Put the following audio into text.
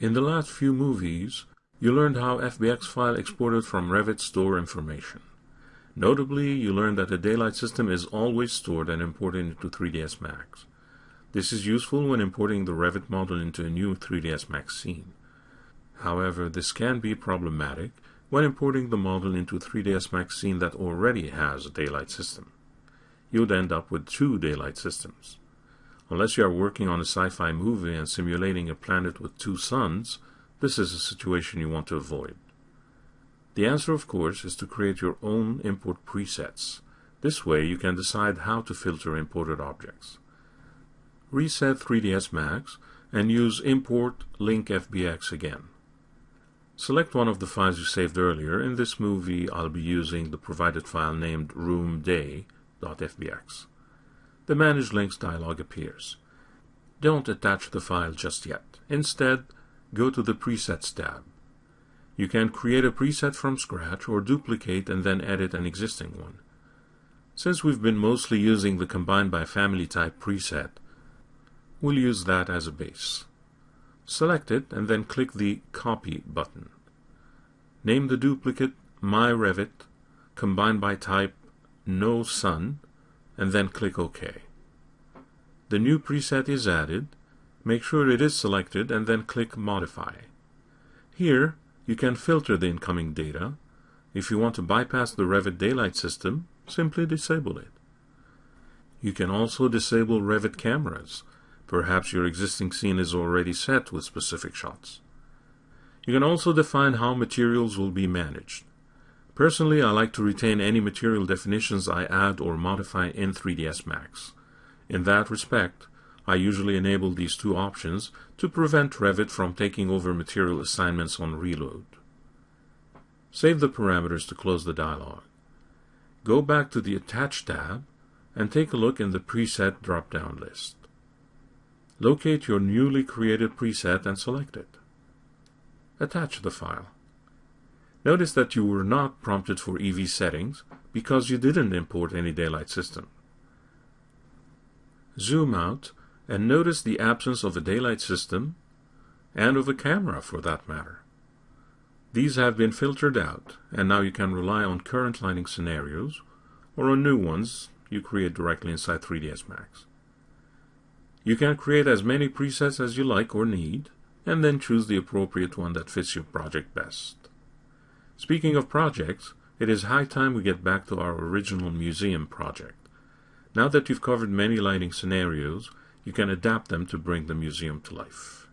In the last few movies, you learned how FBX file exported from Revit store information. Notably, you learned that the daylight system is always stored and imported into 3ds Max. This is useful when importing the Revit model into a new 3ds Max scene. However, this can be problematic when importing the model into 3ds Max scene that already has a daylight system. You'd end up with two daylight systems. Unless you are working on a sci-fi movie and simulating a planet with two suns, this is a situation you want to avoid. The answer, of course, is to create your own import presets. This way you can decide how to filter imported objects. Reset 3ds Max and use import link FBX again. Select one of the files you saved earlier. In this movie, I'll be using the provided file named roomday.fbx the Manage Links dialog appears. Don't attach the file just yet. Instead, go to the Presets tab. You can create a preset from scratch or duplicate and then edit an existing one. Since we've been mostly using the Combine by Family type preset, we'll use that as a base. Select it and then click the Copy button. Name the duplicate My Revit, Combine by Type No Sun, and then click OK. The new preset is added. Make sure it is selected and then click Modify. Here, you can filter the incoming data. If you want to bypass the Revit Daylight system, simply disable it. You can also disable Revit cameras. Perhaps your existing scene is already set with specific shots. You can also define how materials will be managed. Personally, I like to retain any material definitions I add or modify in 3ds Max. In that respect, I usually enable these two options to prevent Revit from taking over material assignments on reload. Save the parameters to close the dialog. Go back to the Attach tab and take a look in the Preset drop-down list. Locate your newly created preset and select it. Attach the file. Notice that you were not prompted for EV settings because you didn't import any daylight system. Zoom out and notice the absence of a daylight system and of a camera for that matter. These have been filtered out and now you can rely on current lighting scenarios or on new ones you create directly inside 3ds Max. You can create as many presets as you like or need and then choose the appropriate one that fits your project best. Speaking of projects, it is high time we get back to our original museum project. Now that you've covered many lighting scenarios, you can adapt them to bring the museum to life.